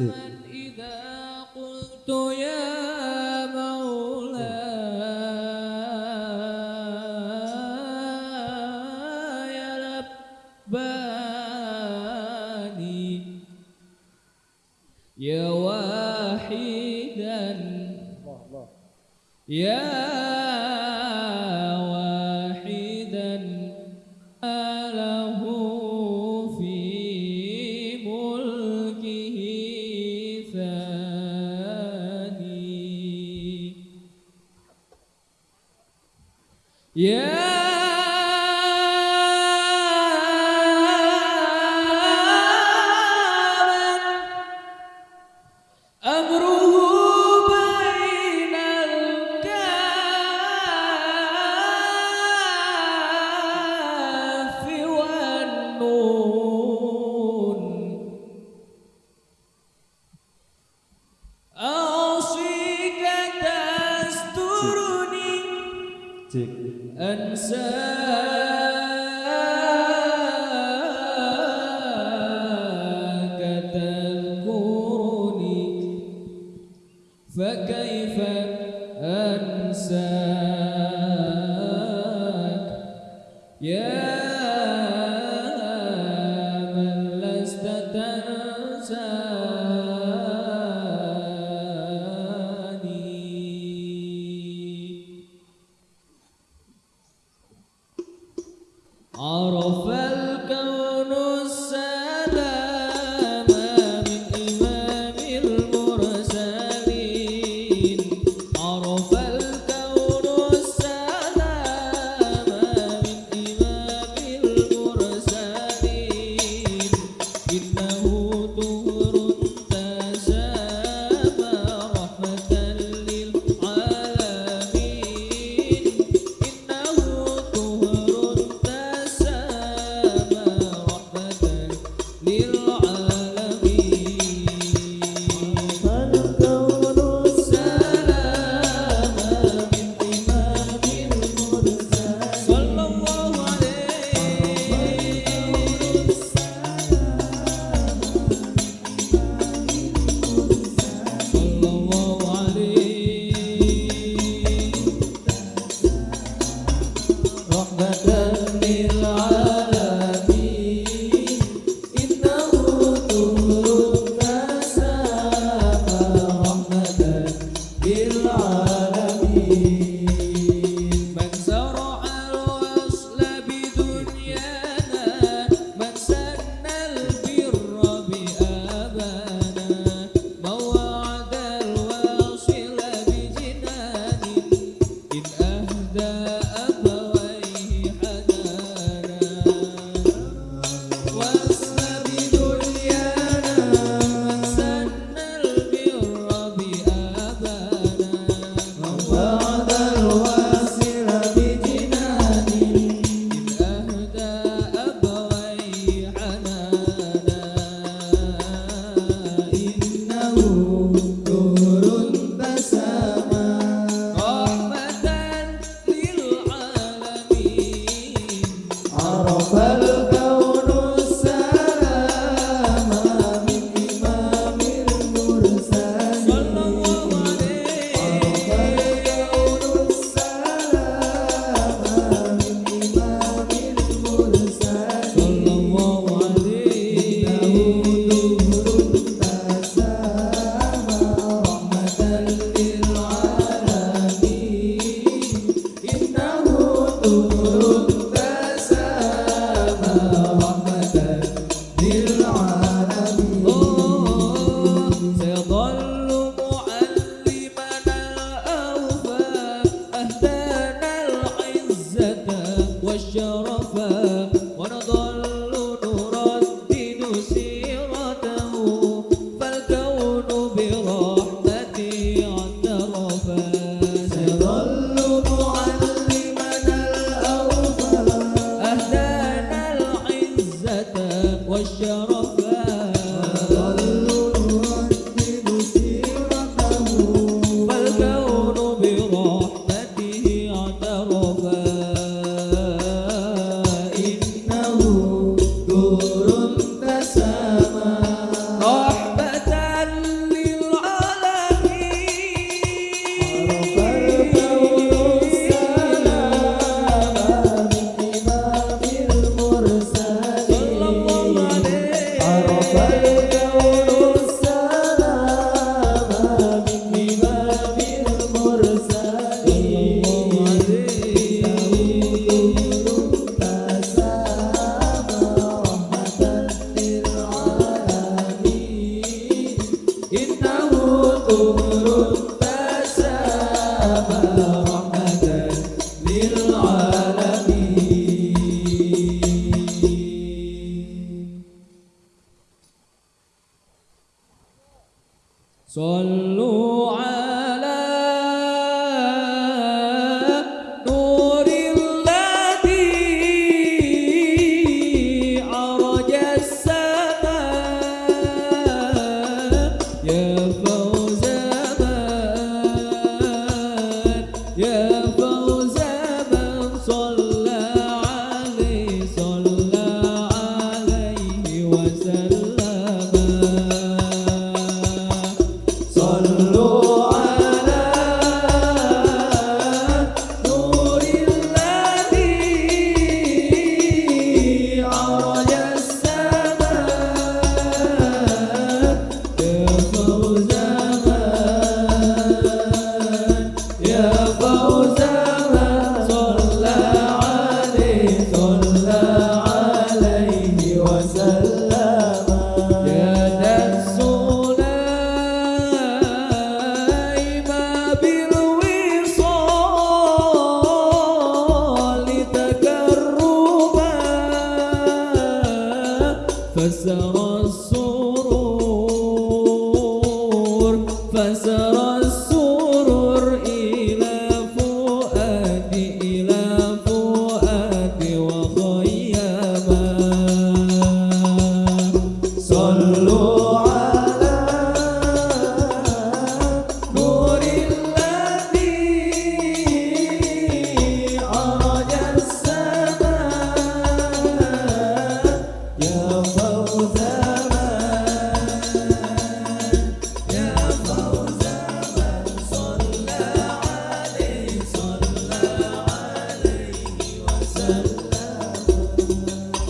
إذا قلت يا مولاي لباني يا واحدا. يا واحدا أله فكيف والشرفات Sungguh tak sabar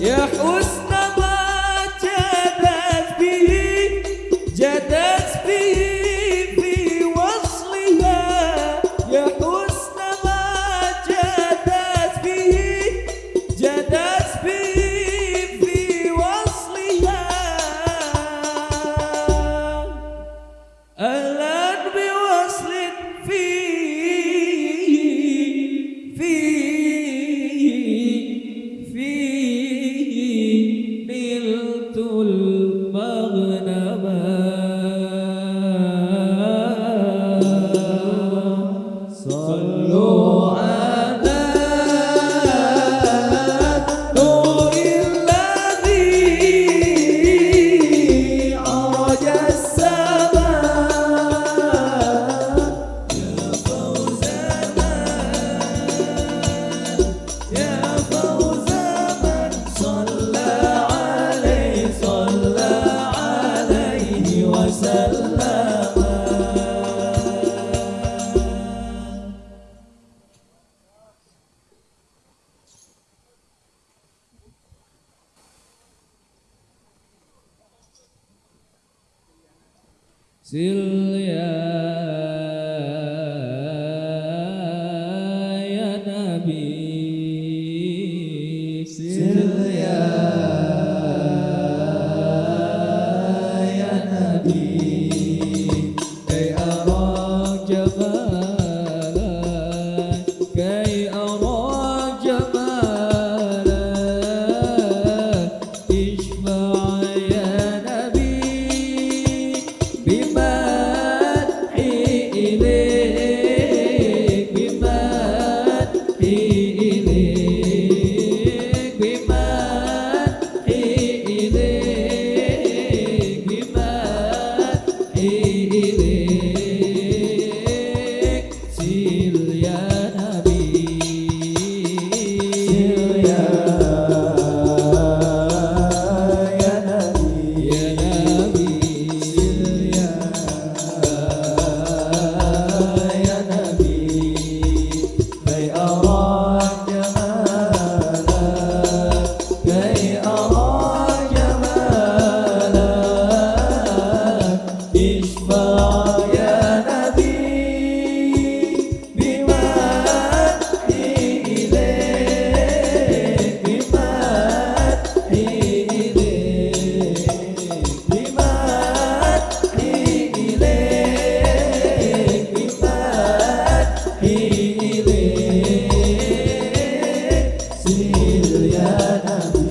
يا Silya Yeah, yeah, yeah.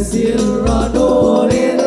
يا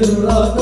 يا